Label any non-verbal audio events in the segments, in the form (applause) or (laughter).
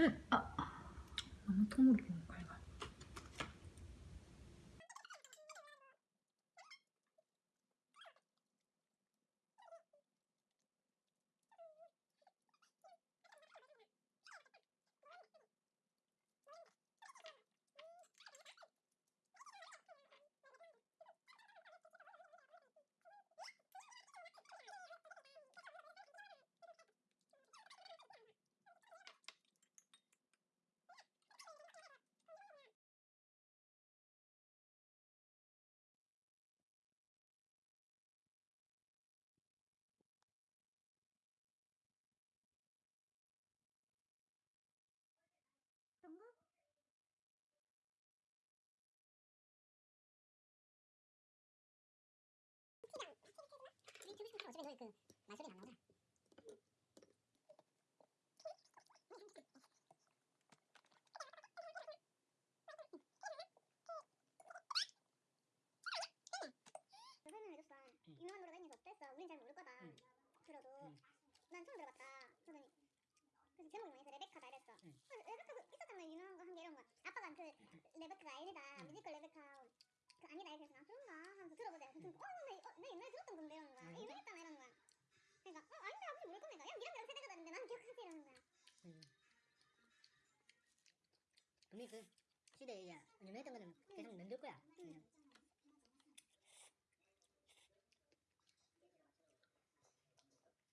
너무 갈가. 어차피 너희 그 말소리 안. 설명해줬어. 유명한 노래가 있는 게 어땠어? 우린 잘 모르거든. 응. 들어도 응. 난 처음 들어봤다. 그러더니 그래서 제목이 뭐냐서 레베카다 이랬어. 응. 그래서 레베카 그 있었잖아 유명한 거한개 이런 거. 아빠가 그 레베카가 아니다. 응. 뮤지컬 레베카 그 아니다 이래서 나 그런가 하면서 들어보자. 그래서 어, 나, 어, 이러는 거야. 음. 분명히 그 시대에 이제 유명했던 거는 계속 남길 거야. 응.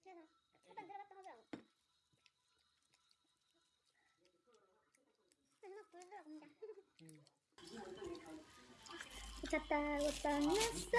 그래서 일단 하더라고. 부르더라고 혼자. 음. 미쳤다고 떠났어.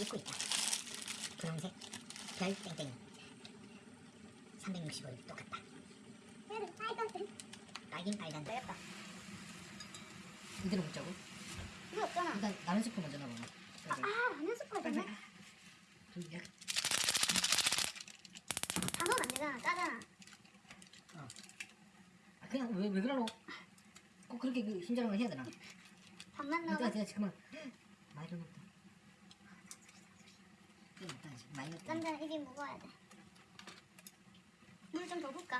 입고 있다. 분홍색 별 땡땡이 365일 똑같다. 빨간색. 빨긴 빨간 되겠다. 이대로 먹자고? 이거 없잖아. 일단 라면 스프 먼저 넣어봐. 아, 라면 스프 되네. 좀다 넣으면 안 되잖아. 짜잖아. 아, 그냥 왜, 왜 그러노? 꼭 그렇게 그 힘자랑을 해야 되나? 밥만 일단 넣어. 내가 잠깐만 많이 넣었다 일단 지금 많이 입이 무거워야 돼. 물 좀 더 붓까?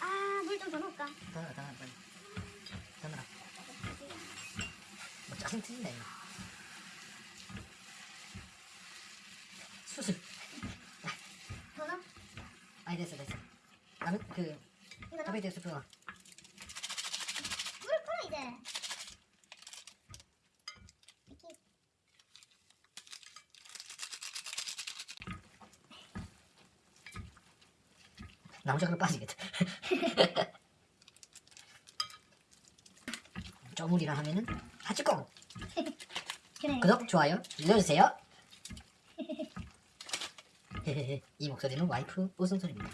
아, 물 좀 더 넣을까? 더 넣어 더 넣어 빨리 더 넣어 뭐 짜증 틀린다 이거 수술 더 넣어? 아니 됐어 됐어 라면 그? 카베이트 스프 넣어 물 끓어, 이제. 이렇게. 나무젓가락 빠지겠다. (laughs) 쪼물이라 하면은 하치콩. 구독 좋아요 눌러주세요. (laughs) 이 목소리는 와이프 웃음소리입니다